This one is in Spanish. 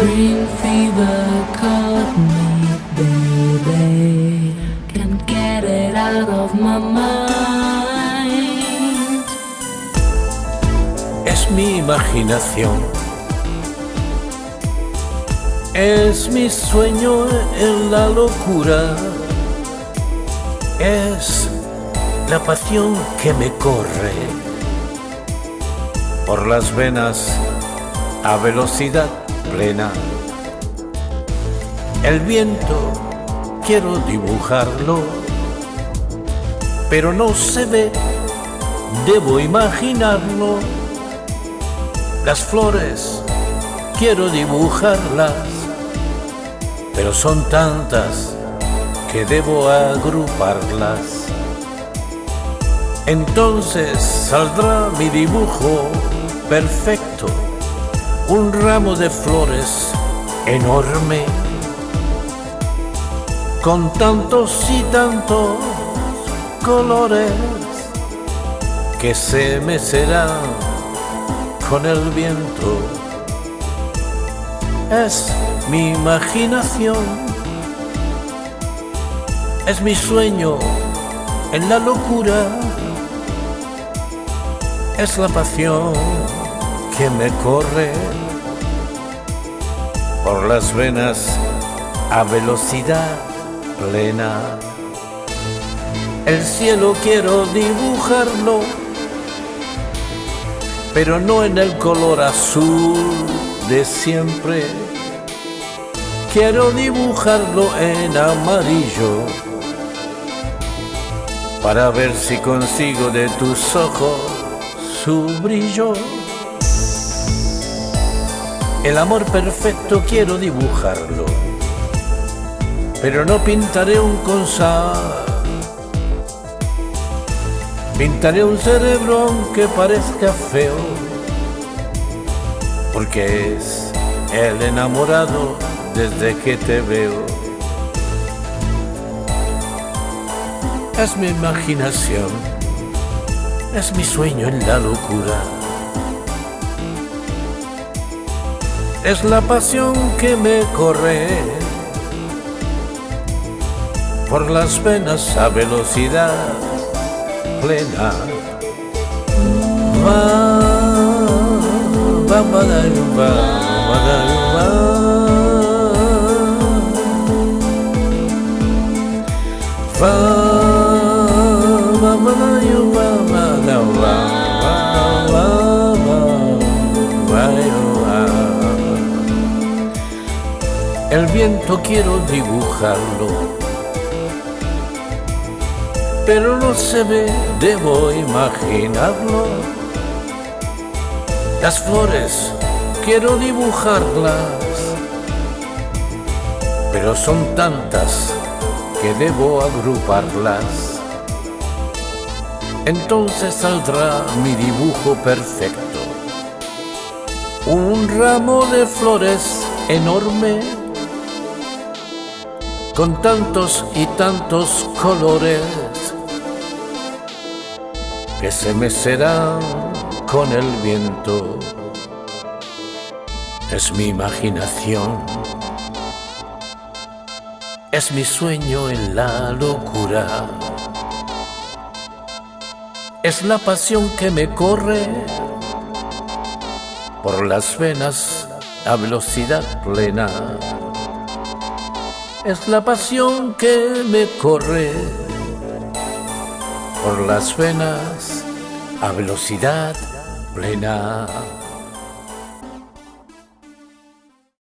Spring fever caught of my Es mi imaginación. Es mi sueño en la locura. Es la pasión que me corre por las venas a velocidad plena. El viento quiero dibujarlo, pero no se ve, debo imaginarlo. Las flores quiero dibujarlas, pero son tantas que debo agruparlas. Entonces saldrá mi dibujo perfecto, un ramo de flores enorme con tantos y tantos colores que se mecerán con el viento. Es mi imaginación, es mi sueño en la locura, es la pasión que me corre por las venas a velocidad plena. El cielo quiero dibujarlo, pero no en el color azul de siempre. Quiero dibujarlo en amarillo para ver si consigo de tus ojos su brillo. El amor perfecto quiero dibujarlo pero no pintaré un consar. Pintaré un cerebro aunque parezca feo, porque es el enamorado desde que te veo. Es mi imaginación, es mi sueño en la locura. Es la pasión que me corre por las venas a velocidad plena. Va, va, El viento quiero dibujarlo pero no se ve, debo imaginarlo. Las flores, quiero dibujarlas, pero son tantas que debo agruparlas. Entonces saldrá mi dibujo perfecto. Un ramo de flores enorme, con tantos y tantos colores que se mecerán con el viento. Es mi imaginación, es mi sueño en la locura, es la pasión que me corre por las venas a velocidad plena. Es la pasión que me corre por las venas a velocidad plena.